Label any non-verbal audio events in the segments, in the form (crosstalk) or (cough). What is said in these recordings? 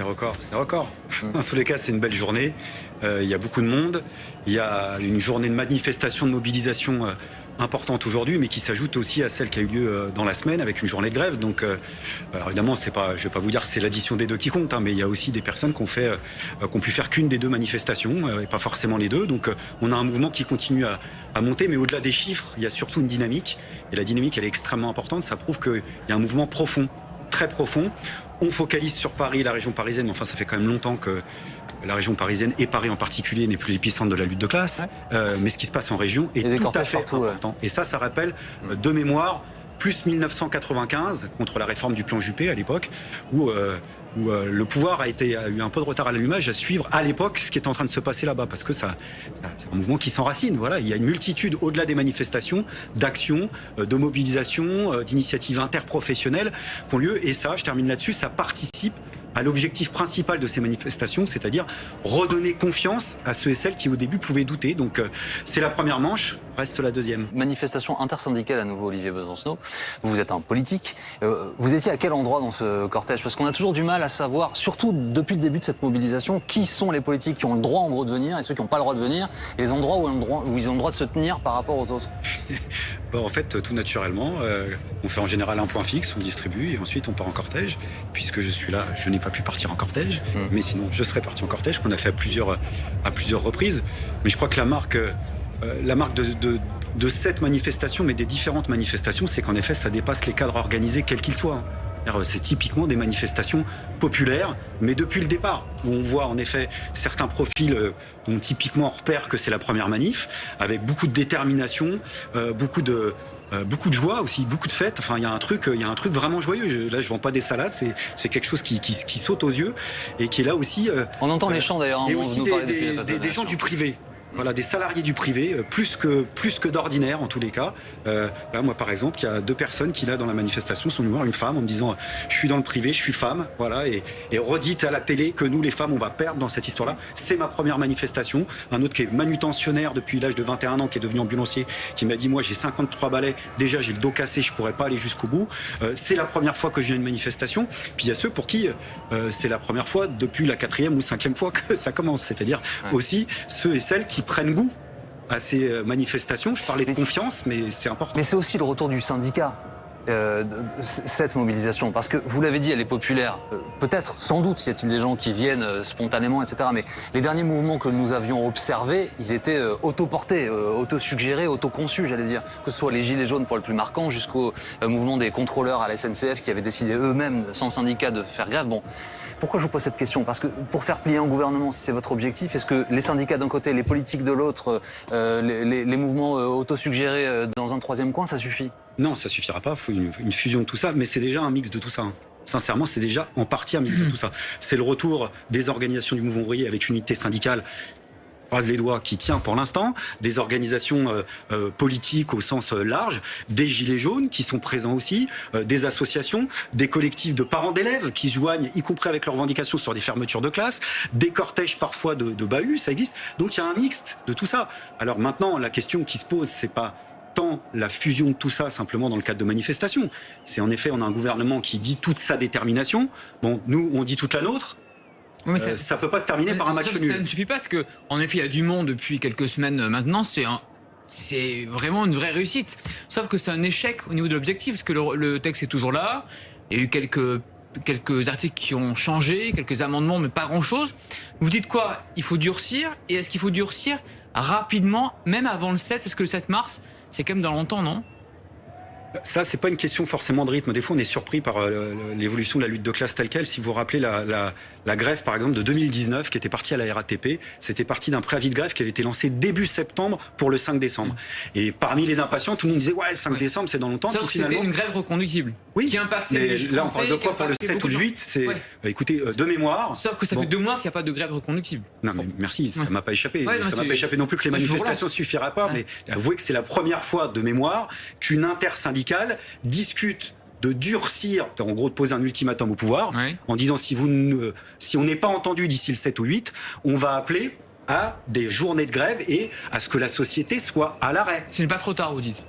c'est record, c'est record. Mmh. En tous les cas, c'est une belle journée. Euh, il y a beaucoup de monde. Il y a une journée de manifestation, de mobilisation euh, importante aujourd'hui, mais qui s'ajoute aussi à celle qui a eu lieu euh, dans la semaine avec une journée de grève. Donc, alors évidemment, c'est pas, je vais pas vous dire que c'est l'addition des deux qui compte, hein, mais il y a aussi des personnes qui ont fait, qui ont pu faire qu'une des deux manifestations, et pas forcément les deux. Donc, on a un mouvement qui continue à, à monter, mais au-delà des chiffres, il y a surtout une dynamique. Et la dynamique, elle est extrêmement importante. Ça prouve qu'il y a un mouvement profond, très profond. On focalise sur Paris, la région parisienne, enfin ça fait quand même longtemps que la région parisienne et Paris en particulier n'est plus l'épicentre de la lutte de classe, euh, mais ce qui se passe en région est tout à fait important. Et ça, ça rappelle euh, de mémoire plus 1995 contre la réforme du plan Juppé à l'époque, où, euh, où euh, le pouvoir a, été, a eu un peu de retard à l'allumage à suivre à l'époque ce qui est en train de se passer là-bas, parce que ça, c'est un mouvement qui s'enracine. Voilà, il y a une multitude au-delà des manifestations, d'actions, euh, de mobilisation, d'initiatives interprofessionnelles qui ont lieu, et ça, je termine là-dessus, ça participe à l'objectif principal de ces manifestations, c'est-à-dire redonner confiance à ceux et celles qui au début pouvaient douter. Donc euh, c'est la première manche, reste la deuxième. Manifestation intersyndicale à nouveau, Olivier Besancenot. Vous êtes un politique. Euh, vous étiez à quel endroit dans ce cortège? Parce qu'on a toujours du mal à savoir, surtout depuis le début de cette mobilisation, qui sont les politiques qui ont le droit en gros de venir et ceux qui n'ont pas le droit de venir, et les endroits où, ils ont le droit de se tenir par rapport aux autres. (laughs) bon, en fait, tout naturellement, euh, on fait en général un point fixe, on distribue, et ensuite on part en cortège. Puisque je suis là, je n'ai pas pu partir en cortège, hmm. mais sinon je serais parti en cortège, qu'on a fait à plusieurs, à plusieurs reprises. Mais je crois que la marque, euh, la marque de, de, cette manifestation, mais des différentes manifestations, c'est qu'en effet ça dépasse les cadres organisés quels qu'ils soient. C'est typiquement des manifestations populaires, mais depuis le départ, où on voit en effet certains profils euh, dont typiquement on repère que c'est la première manif, avec beaucoup de détermination, euh, beaucoup de, euh, beaucoup de joie aussi, beaucoup de fêtes. Enfin, il y a un truc, il y a un truc vraiment joyeux. là, je vends pas des salades, c'est quelque chose qui, qui, qui, saute aux yeux et qui est là aussi. Euh, on entend les chants d'ailleurs. Hein, et aussi des, des gens du privé. Voilà, des salariés du privé, euh, plus que, plus que d'ordinaire en tous les cas. Euh, là, moi, par exemple, il y a deux personnes qui, là, dans la manifestation, sont venues voir une femme en me disant Je suis dans le privé, je suis femme. Voilà, et, et redite à la télé que nous, les femmes, on va perdre dans cette histoire-là. C'est ma première manifestation. Un autre qui est manutentionnaire depuis l'âge de 21 ans, qui est devenu ambulancier, qui m'a dit Moi, j'ai 53 balais, déjà, j'ai le dos cassé, je pourrais pas aller jusqu'au bout. Euh, c'est la première fois que je viens à une manifestation. Puis il y a ceux pour qui euh, c'est la première fois depuis la quatrième ou cinquième fois que ça commence. C'est-à-dire aussi ceux et celles qui prennent goût à ces euh, manifestations. Je parlais de confiance, mais c'est important. Mais c'est aussi le retour du syndicat. Euh, cette mobilisation Parce que vous l'avez dit, elle est populaire. Euh, peut-être, sans doute, y a-t-il des gens qui viennent spontanément, etc. Mais les derniers mouvements que nous avions observés, ils étaient autoportés, autosuggérés, autoconçus, j'allais dire. Que ce soit les Gilets jaunes pour le plus marquant, jusqu'au mouvement des contrôleurs à la SNCF qui avaient décidé eux-mêmes, sans syndicat, de faire grève. Bon, pourquoi je vous pose cette question? Parce que pour faire plier un gouvernement, si c'est votre objectif, est-ce que les syndicats d'un côté, les politiques de l'autre, euh, les, mouvements euh, autosuggérés euh, dans un troisième coin, ça suffit? Non, ça suffira pas. Il faut une, fusion de tout ça, mais c'est déjà un mix de tout ça. Hein. Sincèrement, c'est déjà en partie un mix de tout ça. C'est le retour des organisations du mouvement ouvrier avec unité syndicale croise les doigts, qui tient pour l'instant, des organisations euh, euh, politiques au sens euh, large, des gilets jaunes qui sont présents aussi, des associations, des collectifs de parents d'élèves qui se joignent, y compris avec leurs revendications sur des fermetures de classes, des cortèges parfois de, de bahut, ça existe. Donc il y a un mixte de tout ça. Alors maintenant, la question qui se pose, c'est pas tant la fusion de tout ça simplement dans le cadre de manifestations. C'est en effet, on a un gouvernement qui dit toute sa détermination. Bon, nous, on dit toute la nôtre. Euh, ça ne peut pas se terminer par un match nul. Ça ne suffit pas parce que, en effet, il y a du monde depuis quelques semaines maintenant. C'est c'est vraiment une vraie réussite. Sauf que c'est un échec au niveau de l'objectif parce que le, texte est toujours là. Il y a eu quelques quelques articles qui ont changé, quelques amendements, mais pas grand-chose. Vous dites quoi? Il faut durcir. Et est-ce qu'il faut durcir rapidement, même avant le 7 Parce que le 7 mars, c'est quand même dans longtemps, non? Ça, c'est pas une question forcément de rythme. Des fois, on est surpris par euh, l'évolution de la lutte de classe telle qu'elle. Si vous vous rappelez la, la, la, grève, par exemple, de 2019, qui était partie à la RATP, c'était parti d'un préavis de grève qui avait été lancé début septembre pour le 5 décembre. Et parmi les impatients, tout le monde disait ouais, le 5 décembre, c'est dans longtemps. Sauf c'était une grève reconductible. Oui. Qui impactait mais les là, on parle de quoi pour le 7 ou le 8 C'est, euh, écoutez, euh, de mémoire. Sauf que ça fait deux mois qu'il n'y a pas de grève reconductible. Non, mais merci, ça m'a pas échappé. ça m'a pas échappé non plus que les manifestations suffiraient pas. Mais avouez que c'est la première fois de mémoire qu'une intersyndicale discute de durcir, en gros de poser un ultimatum au pouvoir, en disant si, vous ne, si on n'est pas entendu d'ici le 7 ou 8, on va appeler à des journées de grève et à ce que la société soit à l'arrêt. Ce n'est pas trop tard, vous dites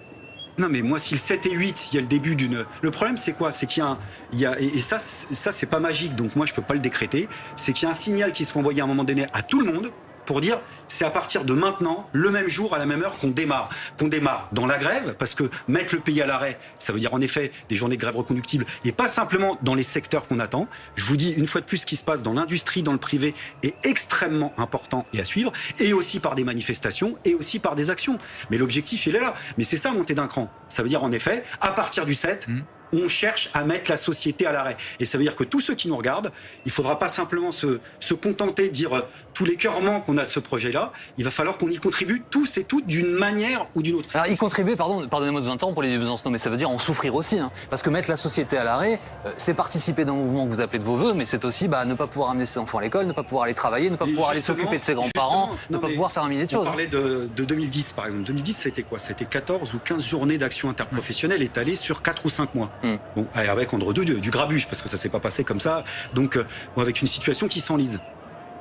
Non, mais moi, si le 7 et 8, il y a le début d'une. Le problème, c'est quoi? C'est qu'il y a un. Il y a... Et, ça, c'est- ça c'est pas magique, donc moi, je peux pas le décréter. C'est qu'il y a un signal qui soit envoyé à un moment donné à tout le monde pour dire c'est à partir de maintenant, le même jour, à la même heure, qu'on démarre. Qu'on démarre dans la grève, parce que mettre le pays à l'arrêt, ça veut dire en effet des journées de grève reconductibles, et pas simplement dans les secteurs qu'on attend. Je vous dis une fois de plus, ce qui se passe dans l'industrie, dans le privé, est extrêmement important et à suivre, et aussi par des manifestations, et aussi par des actions. Mais l'objectif, il est là. Mais c'est ça, monter d'un cran. Ça veut dire en effet, à partir du 7, Mhm. On cherche à mettre la société à l'arrêt. Et ça veut dire que tous ceux qui nous regardent, il faudra pas simplement se, se contenter de dire euh, tous les cœurements qu'on a de ce projet-là, il va falloir qu'on y contribue tous et toutes d'une manière ou d'une autre. Alors, y contribuer, pardon, pardonnez-moi de vous interrompre pour les Besançon, mais ça veut dire en souffrir aussi. Hein, parce que mettre la société à l'arrêt, euh, c'est participer d'un mouvement que vous appelez de vos voeux, mais c'est aussi bah, ne pas pouvoir amener ses enfants à l'école, ne pas pouvoir aller travailler, ne pas pouvoir aller s'occuper de ses grands-parents, ne non, pas pouvoir faire un millier de On choses. hein. parlait de, de 2010 par exemple. 2010, c'était quoi? C'était 14 ou 15 journées d'action interprofessionnelle étalées sur 4 ou 5 mois. Mm. Bon, avec entre deux du, grabuge, parce que ça s'est pas passé comme ça. Donc, euh, avec une situation qui s'enlise.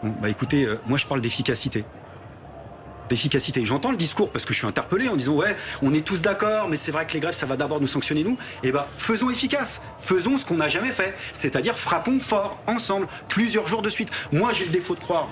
Bon, bah écoutez, euh, moi je parle d'efficacité. D'efficacité. J'entends le discours parce que je suis interpellé en disant ouais, on est tous d'accord, mais c'est vrai que les grèves ça va d'abord nous sanctionner nous. Et ben faisons efficace, faisons ce qu'on n'a jamais fait, c'est-à-dire frappons fort ensemble plusieurs jours de suite. Moi j'ai le défaut de croire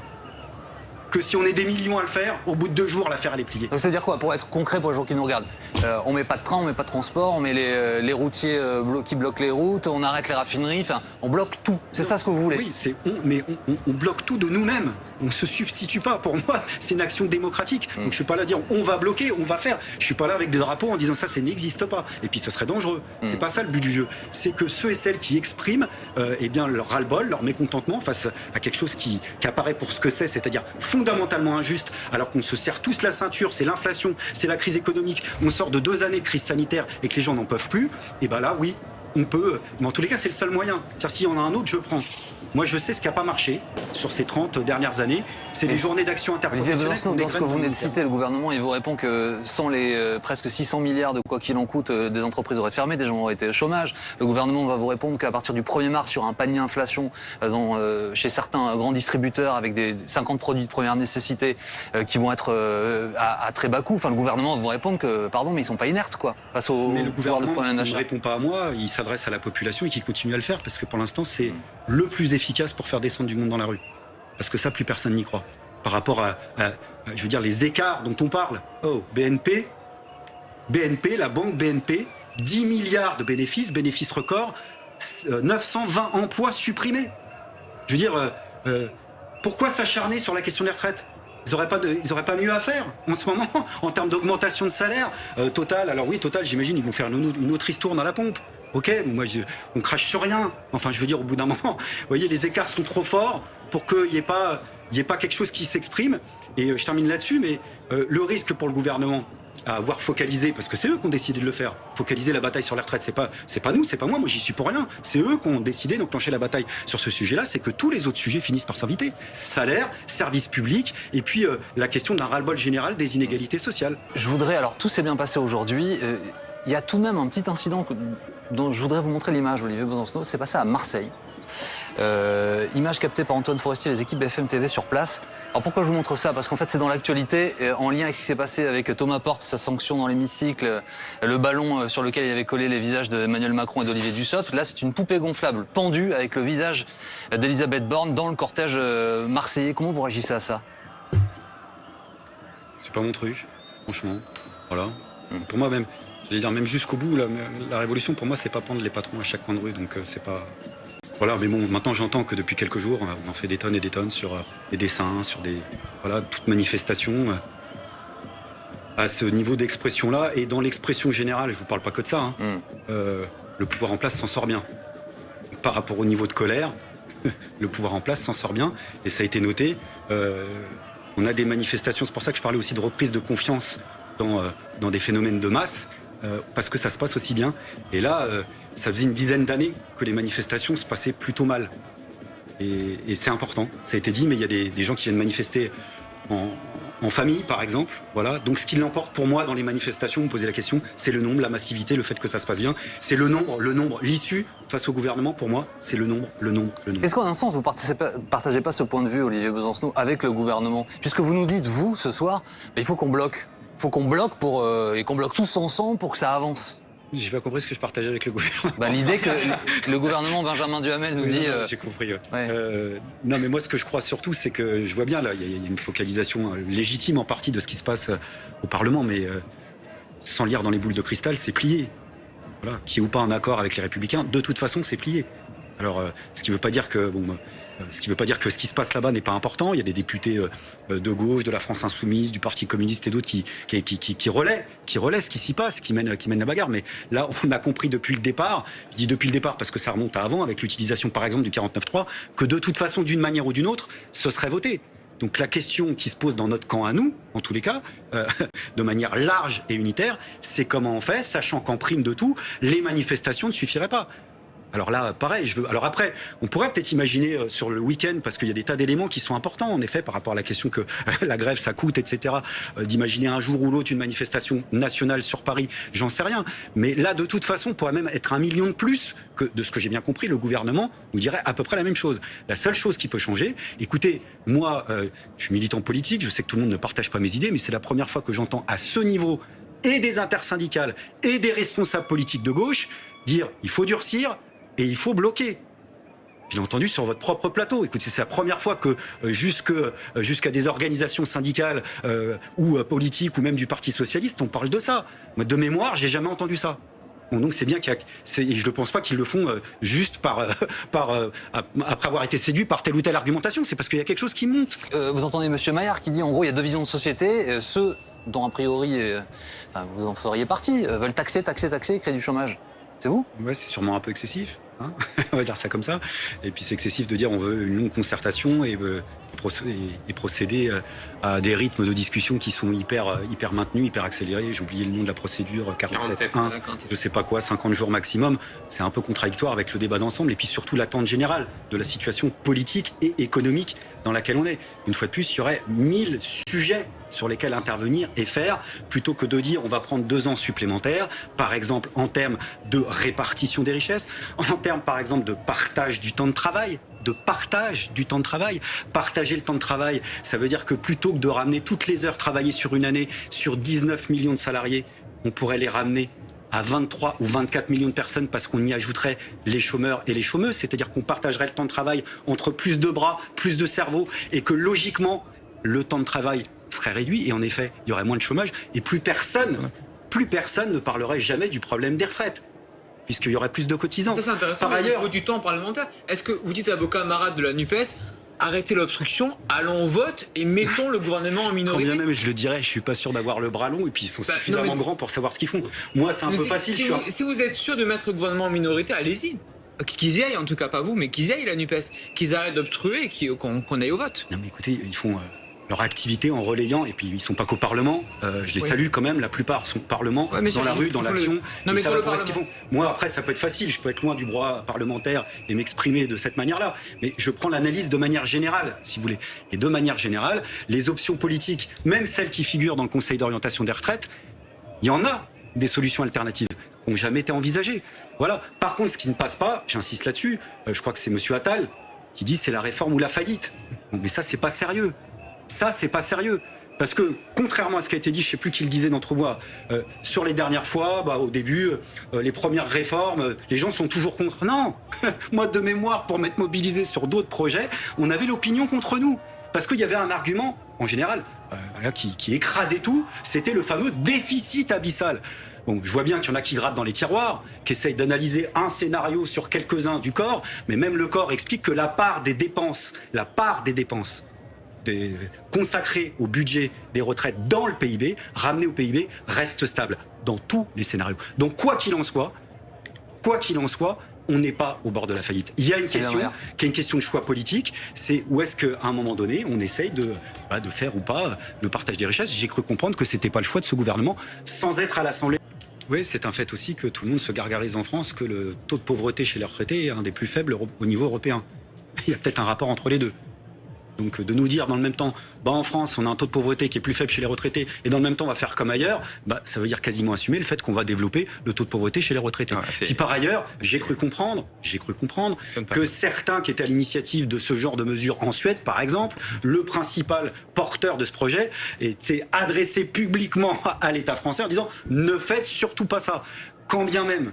que si on est des millions à le faire, au bout de deux jours l'affaire elle est pliée. Donc, c'est-à-dire quoi Pour être concret pour les gens qui nous regardent, euh, on met pas de train, on met pas de transport, on met les, euh, les routiers euh, blo- qui bloquent les routes, on arrête les raffineries, enfin, on bloque tout. C'est ça ce que vous voulez? Oui, c'est on, mais on, on- on bloque tout de nous-mêmes. On se substitue pas. Pour moi, c'est une action démocratique. Mm. Donc je suis pas là à dire on va bloquer, on va faire. Je suis pas là avec des drapeaux en disant ça, ça n'existe pas. Et puis ce serait dangereux. C'est Mm. pas ça le but du jeu. C'est que ceux et celles qui expriment, euh, eh bien leur ras-le-bol, leur mécontentement face à quelque chose qui, qui apparaît pour ce que c'est, c'est-à-dire fondamentalement injuste, alors qu'on se serre tous la ceinture, c'est l'inflation, c'est la crise économique. On sort de deux années de crise sanitaire et que les gens n'en peuvent plus. Et ben là, oui, on peut, mais en tous les cas, c'est le seul moyen. C'est-à-dire, s'il y en a un autre, je prends. Moi, je sais ce qui n'a pas marché sur ces 30 dernières années. C'est des journées d'action interprofessionnelle. Qu'on dans ce que vous venez de citer, le gouvernement, il vous répond que sans les euh, presque 600 milliards de quoi qu'il en coûte, euh, des entreprises auraient fermé, des gens auraient été au chômage. Le gouvernement va vous répondre qu'à partir du 1er mars, sur un panier inflation euh, dans, chez certains grands distributeurs avec des 50 produits de première nécessité qui vont être à, à très bas coût. Enfin, le gouvernement va vous répondre que, pardon, mais ils sont pas inertes, quoi, face au, Mais le pouvoir de gouvernement première ne d'achat. répond pas à moi, il s'adresse à la population et qui continue à le faire parce que pour l'instant, c'est Mm. Le plus efficace pour faire descendre du monde dans la rue. Parce que ça, plus personne n'y croit. Par rapport à, je veux dire, les écarts dont on parle. Oh, BNP, BNP, la banque BNP, 10 milliards de bénéfices, bénéfices records, euh, 920 emplois supprimés. Je veux dire, euh, euh, pourquoi s'acharner sur la question des retraites? Ils n'auraient pas, pas mieux à faire en ce moment (laughs) en termes d'augmentation de salaire. Euh, Total, alors oui, Total, j'imagine, ils vont faire une autre histoire dans la pompe. Ok, moi, je- on crache sur rien. Enfin, je veux dire, au bout d'un moment, vous voyez, les écarts sont trop forts pour qu'il n'y ait, pas- il y ait pas quelque chose qui s'exprime. Et euh, je termine là-dessus, mais euh, le risque pour le gouvernement à avoir focalisé, parce que c'est eux qui ont décidé de le faire, focaliser la bataille sur les retraites, c'est pas, c'est pas nous, c'est pas moi, moi j'y suis pour rien. C'est eux qui ont décidé d'enclencher la bataille sur ce sujet-là, c'est que tous les autres sujets finissent par s'inviter. Salaire, service public, et puis euh, la question d'un ras-le-bol général des inégalités sociales. Je voudrais, alors tout s'est bien passé aujourd'hui. euh, Il y a tout de même un petit incident dont je voudrais vous montrer l'image, Olivier Besancenot. C'est passé à Marseille. Euh, image captée par Antoine Forestier, les équipes BFM TV sur place. Alors pourquoi je vous montre ça? Parce qu'en fait c'est dans l'actualité, euh, en lien avec ce qui s'est passé avec Thomas Porte, sa sanction dans l'hémicycle, euh, le ballon sur lequel il avait collé les visages d'Emmanuel Macron et d'Olivier Dussopt. Là c'est une poupée gonflable pendue avec le visage d'Elisabeth Borne dans le cortège marseillais. Comment vous réagissez à ça? C'est pas mon truc, franchement. Voilà. Pour moi même, j'allais dire même jusqu'au bout, la, la révolution pour moi c'est pas prendre les patrons à chaque coin de rue, donc euh, c'est pas. Voilà, mais bon, maintenant j'entends que depuis quelques jours, euh, on en fait des tonnes et des tonnes sur euh, des dessins, sur des. Voilà, toute manifestation. à ce niveau d'expression-là, et dans l'expression générale, je vous parle pas que de ça, hein, Hmm. euh, le pouvoir en place s'en sort bien. Par rapport au niveau de colère, (laughs) le pouvoir en place s'en sort bien, et ça a été noté. Euh, on a des manifestations, c'est pour ça que je parlais aussi de reprise de confiance dans, euh, dans des phénomènes de masse, euh, parce que ça se passe aussi bien. Et là, euh, ça faisait une dizaine d'années que les manifestations se passaient plutôt mal. Et, c'est important, ça a été dit, mais il y a des, gens qui viennent manifester en, famille, par exemple. Voilà. Donc ce qui l'emporte pour moi dans les manifestations, vous posez la question, c'est le nombre, la massivité, le fait que ça se passe bien. C'est le nombre, le nombre, l'issue face au gouvernement, pour moi, c'est le nombre, le nombre, le nombre. Est-ce qu'en un sens, vous ne partagez, pas ce point de vue, Olivier Besancenot, avec le gouvernement? Puisque vous nous dites, vous, ce soir, il faut qu'on bloque. Faut qu'on bloque pour euh, et qu'on bloque tous ensemble pour que ça avance. J'ai pas compris ce que je partageais avec le gouvernement. Bah, L'idée que le gouvernement Benjamin Duhamel nous Oui, dit. euh, J'ai compris. ouais. ouais. Euh, non, mais moi, ce que je crois surtout, c'est que je vois bien là, il y, a- il y a une focalisation légitime en partie de ce qui se passe au Parlement, mais sans lire dans les boules de cristal, c'est plié. Voilà, qui ou pas un accord avec les Républicains, de toute façon, c'est plié. Alors, ce qui veut pas dire que bon, euh, ce qui veut pas dire que ce qui se passe là-bas n'est pas important. Il y a des députés euh, euh, de gauche, de la France insoumise, du Parti communiste et d'autres qui qui, qui, qui, qui relaient, qui relaient ce qui s'y passe, qui mènent, la bagarre. Mais là, (laughs) on a compris depuis le départ. Je dis depuis le départ parce que ça remonte à avant, avec l'utilisation par exemple du 49.3, que de toute façon, d'une manière ou d'une autre, ce serait voté. Donc la question qui se pose dans notre camp à nous, en tous les cas, euh, (laughs) de manière large et unitaire, c'est comment on fait, sachant qu'en prime de tout, les manifestations ne suffiraient pas. Alors là, pareil, je veux. Alors après, on pourrait peut-être imaginer euh, sur le week-end, parce qu'il y a des tas d'éléments qui sont importants, en effet, par rapport à la question que (laughs) la grève ça coûte, etc. euh, D'imaginer un jour ou l'autre une manifestation nationale sur Paris, j'en sais rien. Mais là, de toute façon, pourrait même être un million de plus que de ce que j'ai bien compris, le gouvernement nous dirait à peu près la même chose. La seule chose qui peut changer, écoutez, moi, euh, je suis militant politique, je sais que tout le monde ne partage pas mes idées, mais c'est la première fois que j'entends à ce niveau et des intersyndicales et des responsables politiques de gauche dire il faut durcir et il faut bloquer. Je l'ai entendu sur votre propre plateau. Écoutez, c'est la première fois que euh, euh, jusqu'à des organisations syndicales euh, ou euh, politiques ou même du Parti socialiste, on parle de ça. Moi, de mémoire, j'ai jamais entendu ça. Bon, donc c'est bien qu'il y a, c'est- et je ne pense pas qu'ils le font juste par, par ap- après avoir été séduits par telle ou telle argumentation. C'est parce qu'il y a quelque chose qui monte. Vous entendez Monsieur Maillard qui dit en gros il y a deux visions de société. ceux dont a priori, enfin, vous en feriez partie, veulent taxer, taxer, taxer et créer du chômage. C'est vous? Ouais, c'est sûrement un peu excessif. Hein. (laughs) on va dire ça comme ça. Et puis c'est excessif de dire on veut une longue concertation et, euh, et proc- et- et procéder euh, à des rythmes de discussion qui sont hyper, euh, hyper maintenus, hyper accélérés. J'ai oublié le nom de la procédure, 47 1, je sais pas quoi, 50 jours maximum. C'est un peu contradictoire avec le débat d'ensemble et puis surtout l'attente générale de la situation politique et économique dans laquelle on est. Une fois de plus, il y aurait 1000 sujets sur lesquels intervenir et faire, plutôt que de dire on va prendre deux ans supplémentaires, par exemple en termes de répartition des richesses, en termes par exemple de partage du temps de travail, de partage du temps de travail. Partager le temps de travail, ça veut dire que plutôt que de ramener toutes les heures travaillées sur une année sur 19 millions de salariés, on pourrait les ramener à 23 ou 24 millions de personnes parce qu'on y ajouterait les chômeurs et les chômeuses, c'est-à-dire qu'on partagerait le temps de travail entre plus de bras, plus de cerveaux, et que logiquement, le temps de travail serait réduit, et en effet, il y aurait moins de chômage, et plus personne, plus personne ne parlerait jamais du problème des retraites, puisqu'il y aurait plus de cotisants. Ça c'est intéressant. Par ailleurs- il faut du temps parlementaire. Est-ce que vous dites à vos camarades de la Nupes arrêtez l'obstruction, allons au vote et mettons le gouvernement en Quand minorité bien même je le dirais, je suis pas sûr d'avoir le bras long et puis ils sont Bah, non, suffisamment mais- grands pour savoir ce qu'ils font. Moi, c'est un Mais peu si- facile. Si, je vous, un- si vous êtes sûr de mettre le gouvernement en minorité, allez-y. Qu'ils y aillent, en tout cas pas vous, mais qu'ils y aillent la NUPES. Qu'ils arrêtent d'obstruer et qu'on aille au vote. Non mais écoutez, ils font euh, leur activité en relayant et puis ils sont pas qu'au Parlement. Euh, je les Oui. salue quand même. La plupart sont au Parlement, Ouais, dans ça, la rue, dans le- l'action. Non, mais le près ce qu'ils font. Moi après, ça peut être facile. Je peux être loin du droit parlementaire et m'exprimer de cette manière-là. Mais je prends l'analyse de manière générale, si vous voulez. Et de manière générale, les options politiques, même celles qui figurent dans le Conseil d'orientation des retraites, il y en a des solutions alternatives qui n'ont jamais été envisagées. Voilà. Par contre, ce qui ne passe pas, j'insiste là-dessus, euh, je crois que c'est Monsieur Attal qui dit c'est la réforme ou la faillite. Mais ça, c'est pas sérieux. Ça, c'est pas sérieux. Parce que, contrairement à ce qui a été dit, je sais plus qui le disait d'entre vous, euh, sur les dernières fois, bah, au début, euh, les premières réformes, euh, les gens sont toujours contre. Non (laughs) Moi, de mémoire, pour m'être mobilisé sur d'autres projets, on avait l'opinion contre nous. Parce qu'il y avait un argument, en général, euh, qui, qui écrasait tout, c'était le fameux déficit abyssal. Bon, je vois bien qu'il y en a qui grattent dans les tiroirs, qui essayent d'analyser un scénario sur quelques-uns du corps, mais même le corps explique que la part des dépenses, la part des dépenses des- consacrées au budget des retraites dans le PIB, ramenée au PIB, reste stable dans tous les scénarios. Donc quoi qu'il en soit, quoi qu'il en soit, on n'est pas au bord de la faillite. Il y a une question qui est une question de choix politique, c'est où est-ce qu'à un moment donné, on essaye de, bah, de faire ou pas le partage des richesses. J'ai cru comprendre que c'était pas le choix de ce gouvernement, sans être à l'Assemblée. Oui, c'est un fait aussi que tout le monde se gargarise en France que le taux de pauvreté chez les retraités est un des plus faibles au niveau européen. Il y a peut-être un rapport entre les deux. Donc de nous dire dans le même temps, bah en France, on a un taux de pauvreté qui est plus faible chez les retraités, et dans le même temps, on va faire comme ailleurs, bah, ça veut dire quasiment assumer le fait qu'on va développer le taux de pauvreté chez les retraités. Ah, Qui par ailleurs, j'ai cru comprendre, j'ai cru comprendre que certains qui étaient à l'initiative de ce genre de mesures en Suède, par exemple, le principal porteur de ce projet était adressé publiquement (laughs) à l'État français en disant ne faites surtout pas ça. Quand bien même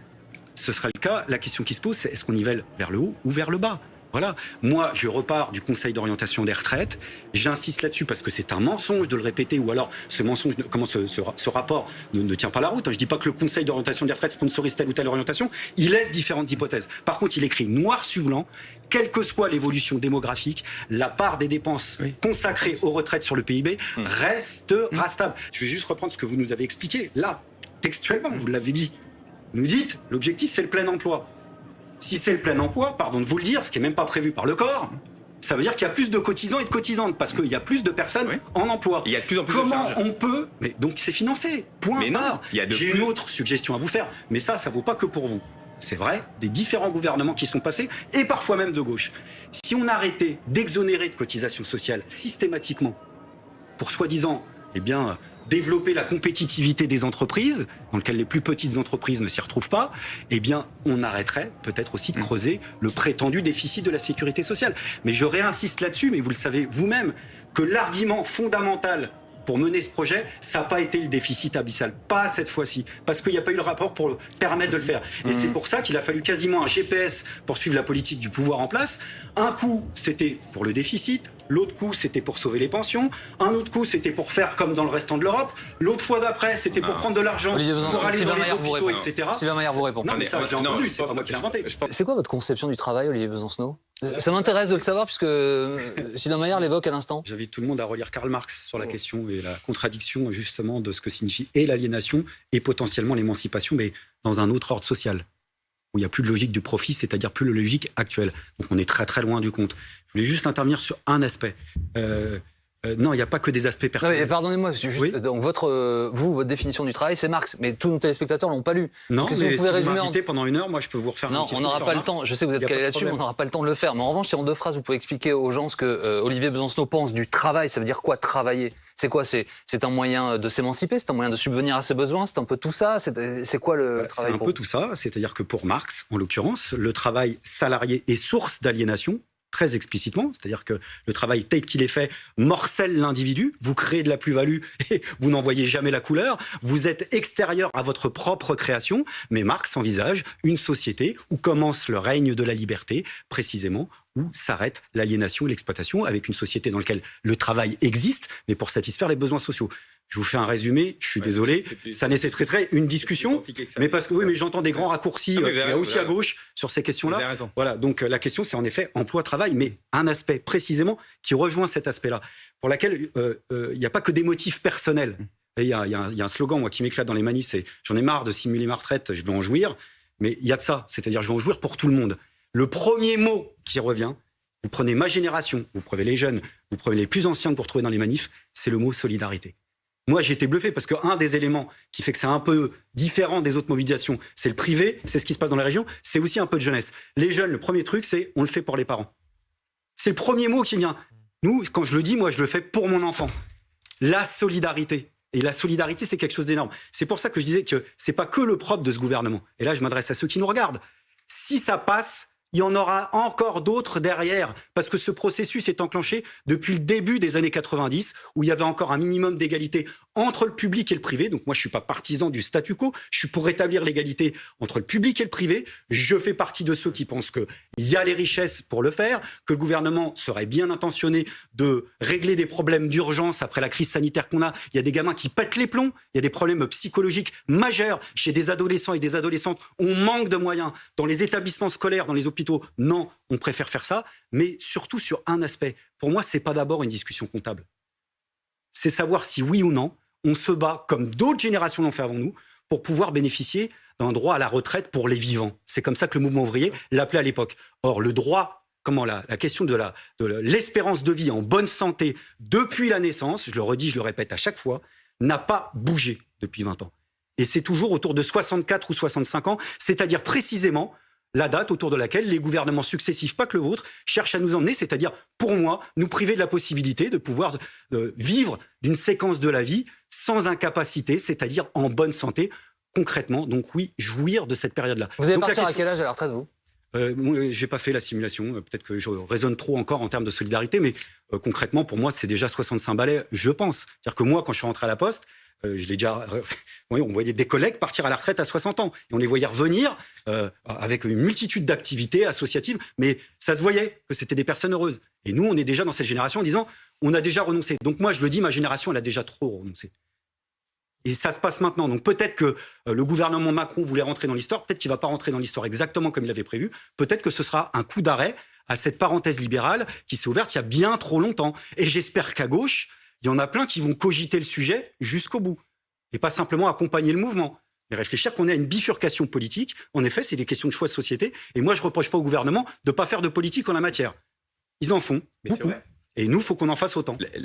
ce sera le cas, la question qui se pose, c'est est-ce qu'on nivelle vers le haut ou vers le bas? Voilà. Moi, je repars du Conseil d'orientation des retraites. J'insiste là-dessus parce que c'est un mensonge de le répéter, ou alors ce mensonge, ne- comment ce, ce- ce rapport ne, ne tient pas la route. Je dis pas que le Conseil d'orientation des retraites sponsorise telle ou telle orientation. Il laisse différentes hypothèses. Par contre, il écrit noir sur blanc, quelle que soit l'évolution démographique, la part des dépenses consacrées aux retraites sur le PIB restera stable. Je vais juste reprendre ce que vous nous avez expliqué là, textuellement. Vous l'avez dit. Nous dites, l'objectif, c'est le plein emploi. Si c'est le plein emploi, pardon de vous le dire, ce qui n'est même pas prévu par le corps, ça veut dire qu'il y a plus de cotisants et de cotisantes parce qu'il y a plus de personnes Oui. en emploi. Il y a de plus en plus de Comment charges. on peut Mais donc c'est financé. Point. Mais non, barre. il y a de J'ai une autre suggestion à vous faire, mais ça, ça vaut pas que pour vous. C'est vrai, des différents gouvernements qui sont passés et parfois même de gauche. Si on arrêtait d'exonérer de cotisations sociales systématiquement pour soi-disant, eh bien, développer la compétitivité des entreprises, dans lequel les plus petites entreprises ne s'y retrouvent pas, eh bien, on arrêterait peut-être aussi de creuser le prétendu déficit de la sécurité sociale. Mais je réinsiste là-dessus, mais vous le savez vous-même, que l'argument fondamental pour mener ce projet, ça n'a pas été le déficit abyssal. Pas cette fois-ci. Parce qu'il n'y a pas eu le rapport pour le permettre de le faire. Et c'est pour ça qu'il a fallu quasiment un GPS pour suivre la politique du pouvoir en place. Un coup, c'était pour le déficit. L'autre coup, c'était pour sauver les pensions. Un autre coup, c'était pour faire comme dans le restant de l'Europe. L'autre fois d'après, c'était pour Ah. prendre de l'argent Olivier Besançon, pour aller Sylvain dans les vous hôpitaux, répond. etc. Sylvain Maillard vous répond. Non, mais ça, je entendu. C'est pas moi qui l'ai inventé. C'est quoi votre conception du travail, Olivier Besancenot Ça m'intéresse de le savoir puisque euh, Sylvain Maillard l'évoque à l'instant. J'invite tout le monde à relire Karl Marx sur la question et la contradiction justement de ce que signifie et l'aliénation et potentiellement l'émancipation, mais dans un autre ordre social où il n'y a plus de logique du profit, c'est-à-dire plus de logique actuelle. Donc on est très très loin du compte. Je voulais juste intervenir sur un aspect. Euh, euh, non, il n'y a pas que des aspects personnels. pardonnez-moi, Oui. donc votre, euh, vous, votre définition du travail, c'est Marx, mais tous nos téléspectateurs l'ont pas lu. Non, Donc, mais si vous si pouvez vous résumer en- pendant une heure, moi je peux vous refaire un Non, petit on n'aura pas le temps. Je sais que vous êtes calé là-dessus, mais on n'aura pas le temps de le faire. Mais en revanche, si en deux phrases, vous pouvez expliquer aux gens ce que euh, Olivier Besancenot pense du travail, ça veut dire quoi travailler? C'est quoi? C'est c'est un moyen de s'émanciper? C'est un moyen de subvenir à ses besoins? C'est un peu tout ça? C'est quoi le, le Voilà, C'est travail un peu tout ça, c'est-à-dire que pour Marx, en l'occurrence, le travail salarié est source d'aliénation, très explicitement, c'est-à-dire que le travail tel qu'il est fait morcelle l'individu, vous créez de la plus-value (laughs) et vous n'en voyez jamais la couleur, vous êtes extérieur à votre propre création, mais Marx envisage une société où commence le règne de la liberté, précisément où s'arrête l'aliénation et l'exploitation, avec une société dans laquelle le travail existe, mais pour satisfaire les besoins sociaux. Je vous fais un résumé, je suis Ouais, désolé, plus- ça nécessiterait une discussion, mais parce que oui, mais j'entends des grands raccourcis, Ah, mais euh, vous avez il y a aussi à gauche sur ces questions-là. Voilà, donc euh, la question c'est en effet emploi-travail, mais un aspect précisément qui rejoint cet aspect-là, pour laquelle euh, euh, il n'y a pas que des motifs personnels. Et Il y, a, y un- il y a un slogan moi qui m'éclate dans les manifs, c'est j'en ai marre de simuler ma retraite, je veux en jouir, mais il y a de ça, c'est-à-dire je veux en jouir pour tout le monde. Le premier mot qui revient, vous prenez ma génération, vous prenez les jeunes, vous prenez les plus anciens que vous retrouvez dans les manifs, c'est le mot solidarité. Moi, j'ai été bluffé parce qu'un des éléments qui fait que c'est un peu différent des autres mobilisations, c'est le privé, c'est ce qui se passe dans les régions, c'est aussi un peu de jeunesse. Les jeunes, le premier truc, c'est on le fait pour les parents. C'est le premier mot qui vient. Nous, quand je le dis, moi, je le fais pour mon enfant. La solidarité. Et la solidarité, c'est quelque chose d'énorme. C'est pour ça que je disais que c'est pas que le propre de ce gouvernement. Et là, je m'adresse à ceux qui nous regardent. Si ça passe, il y en aura encore d'autres derrière, parce que ce processus est enclenché depuis le début des années 90, où il y avait encore un minimum d'égalité entre le public et le privé. Donc moi, je suis pas partisan du statu quo, je suis pour rétablir l'égalité entre le public et le privé. Je fais partie de ceux qui pensent qu'il y a les richesses pour le faire, que le gouvernement serait bien intentionné de régler des problèmes d'urgence après la crise sanitaire qu'on a. Il y a des gamins qui pètent les plombs, il y a des problèmes psychologiques majeurs chez des adolescents et des adolescentes. On manque de moyens dans les établissements scolaires, dans les hôpitaux. Non, on préfère faire ça, mais surtout sur un aspect. Pour moi, c'est pas d'abord une discussion comptable. C'est savoir si oui ou non on se bat comme d'autres générations l'ont fait avant nous pour pouvoir bénéficier d'un droit à la retraite pour les vivants. C'est comme ça que le mouvement ouvrier l'appelait à l'époque. Or, le droit, comment la, question de l'espérance de vie en bonne santé depuis la naissance, je le redis, je le répète à chaque fois, n'a pas bougé depuis 20 ans. Et c'est toujours autour de 64 ou 65 ans, c'est-à-dire précisément la date autour de laquelle les gouvernements successifs, pas que le vôtre, cherchent à nous emmener, c'est-à-dire, pour moi, nous priver de la possibilité de pouvoir euh, vivre d'une séquence de la vie sans incapacité, c'est-à-dire en bonne santé, concrètement. Donc oui, jouir de cette période-là. Vous allez Donc, partir à quel âge à la retraite, vous? Euh, moi, j'ai pas fait la simulation. euh, Peut-être que je raisonne trop encore en termes de solidarité, mais euh, concrètement, pour moi, c'est déjà 65 balais, je pense. C'est-à-dire que moi, quand je suis rentré à la Poste, euh, (laughs) oui, on voyait des collègues partir à la retraite à 60 ans, et on les voyait revenir euh, avec une multitude d'activités associatives, mais ça se voyait que c'était des personnes heureuses. Et nous, on est déjà dans cette génération en disant, on a déjà renoncé. Donc moi, je le dis, ma génération, elle a déjà trop renoncé. Et ça se passe maintenant. Donc peut-être que euh, le gouvernement Macron voulait rentrer dans l'histoire, peut-être qu'il va pas rentrer dans l'histoire exactement comme il avait prévu, peut-être que ce sera un coup d'arrêt à cette parenthèse libérale qui s'est ouverte il y a bien trop longtemps. Et j'espère qu'à gauche, il y en a plein qui vont cogiter le sujet jusqu'au bout. Et pas simplement accompagner le mouvement. Mais réfléchir qu'on a une bifurcation politique. En effet, c'est des questions de choix de société. Et moi, je reproche pas au gouvernement de pas faire de politique en la matière. Ils en font Mais beaucoup. vrai. Et nous, faut qu'on en fasse autant.